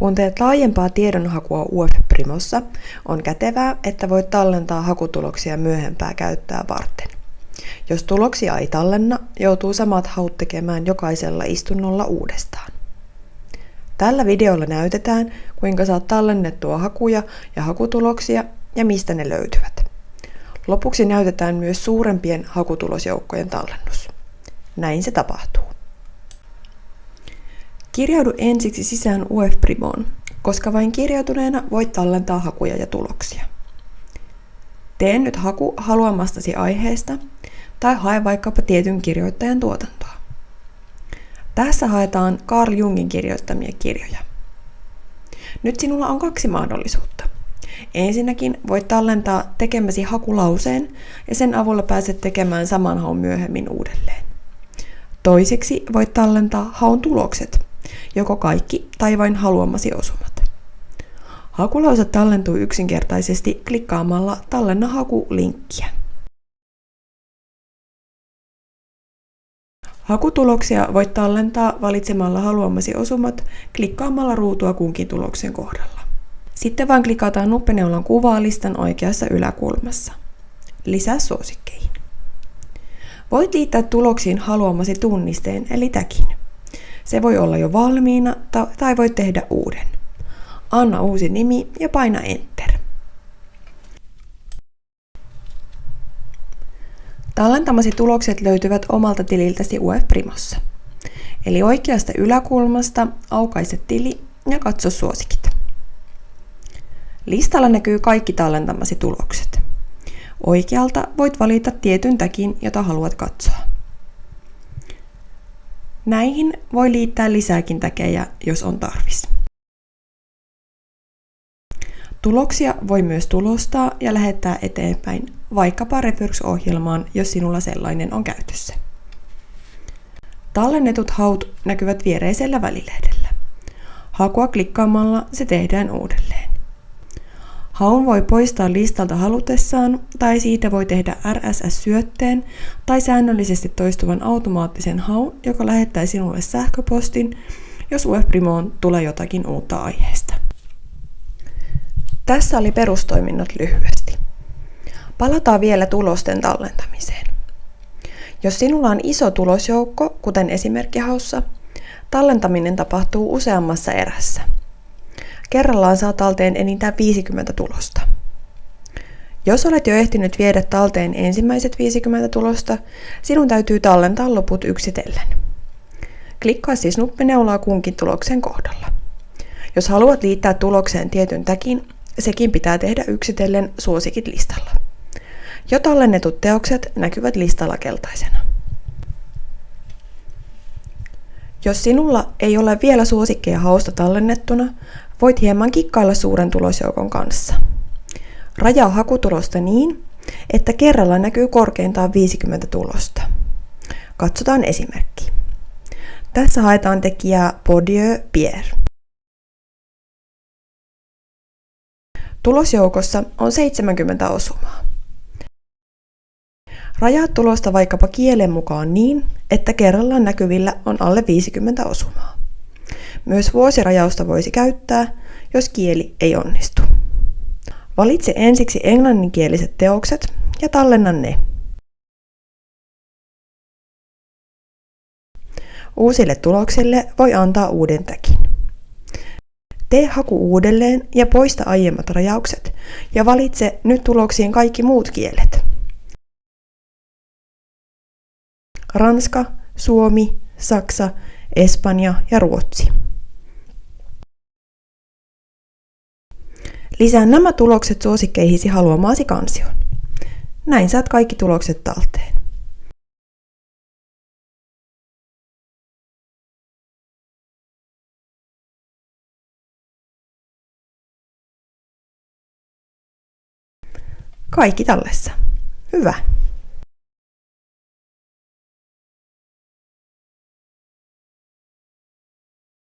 Kun teet laajempaa tiedonhakua UF-Primossa, on kätevää, että voit tallentaa hakutuloksia myöhempää käyttöä varten. Jos tuloksia ei tallenna, joutuu samat haut tekemään jokaisella istunnolla uudestaan. Tällä videolla näytetään, kuinka saat tallennettua hakuja ja hakutuloksia ja mistä ne löytyvät. Lopuksi näytetään myös suurempien hakutulosjoukkojen tallennus. Näin se tapahtuu. Kirjaudu ensiksi sisään UF-Primoon, koska vain kirjautuneena voit tallentaa hakuja ja tuloksia. Tee nyt haku haluamastasi aiheesta tai hae vaikkapa tietyn kirjoittajan tuotantoa. Tässä haetaan Carl Jungin kirjoittamia kirjoja. Nyt sinulla on kaksi mahdollisuutta. Ensinnäkin voit tallentaa tekemäsi hakulauseen ja sen avulla pääset tekemään saman haun myöhemmin uudelleen. Toiseksi voit tallentaa haun tulokset, joko kaikki tai vain haluamasi osumat. Hakulause tallentuu yksinkertaisesti klikkaamalla Tallenna haku-linkkiä. Hakutuloksia voit tallentaa valitsemalla haluamasi osumat klikkaamalla ruutua kunkin tuloksen kohdalla. Sitten vain klikataan nuppeneulan kuvaa listan oikeassa yläkulmassa. Lisää suosikkeihin. Voit liittää tuloksiin haluamasi tunnisteen eli täkin. Se voi olla jo valmiina tai voit tehdä uuden. Anna uusi nimi ja paina Enter. Tallentamasi tulokset löytyvät omalta tililtäsi UF Primossa. Eli oikeasta yläkulmasta aukaise tili ja katso suosikit. Listalla näkyy kaikki tallentamasi tulokset. Oikealta voit valita tietyn täkin, jota haluat katsoa. Näihin voi liittää lisääkin täkejä, jos on tarvis. Tuloksia voi myös tulostaa ja lähettää eteenpäin vaikkapa Referx-ohjelmaan, jos sinulla sellainen on käytössä. Tallennetut haut näkyvät viereisellä välilehdellä. Hakua klikkaamalla se tehdään uudelleen. Haun voi poistaa listalta halutessaan tai siitä voi tehdä RSS-syötteen tai säännöllisesti toistuvan automaattisen haun, joka lähettää sinulle sähköpostin, jos UFPrimoon tulee jotakin uutta aiheesta. Tässä oli perustoiminnot lyhyesti. Palataan vielä tulosten tallentamiseen. Jos sinulla on iso tulosjoukko, kuten esimerkkihaussa, tallentaminen tapahtuu useammassa erässä. Kerrallaan saa talteen enintään 50 tulosta. Jos olet jo ehtinyt viedä talteen ensimmäiset 50 tulosta, sinun täytyy tallentaa loput yksitellen. Klikkaa siis nuppineulaa kunkin tuloksen kohdalla. Jos haluat liittää tulokseen tietyn täkin, sekin pitää tehdä yksitellen suosikit listalla. Jo tallennetut teokset näkyvät listalla keltaisena. Jos sinulla ei ole vielä suosikkeja hausta tallennettuna, voit hieman kikkailla suuren tulosjoukon kanssa. Rajaa hakutulosta niin, että kerralla näkyy korkeintaan 50 tulosta. Katsotaan esimerkki. Tässä haetaan tekijää Bodieu Pierre. Tulosjoukossa on 70 osumaa. Rajaa tulosta vaikkapa kielen mukaan niin, että kerrallaan näkyvillä on alle 50 osumaa. Myös vuosirajausta voisi käyttää, jos kieli ei onnistu. Valitse ensiksi englanninkieliset teokset ja tallenna ne. Uusille tuloksille voi antaa uuden täkin. Tee haku uudelleen ja poista aiemmat rajaukset ja valitse nyt tuloksiin kaikki muut kielet. Ranska, Suomi, Saksa, Espanja ja Ruotsi. Lisää nämä tulokset suosikkeihisi haluamaasi kansioon. Näin saat kaikki tulokset talteen. Kaikki tallessa. Hyvä.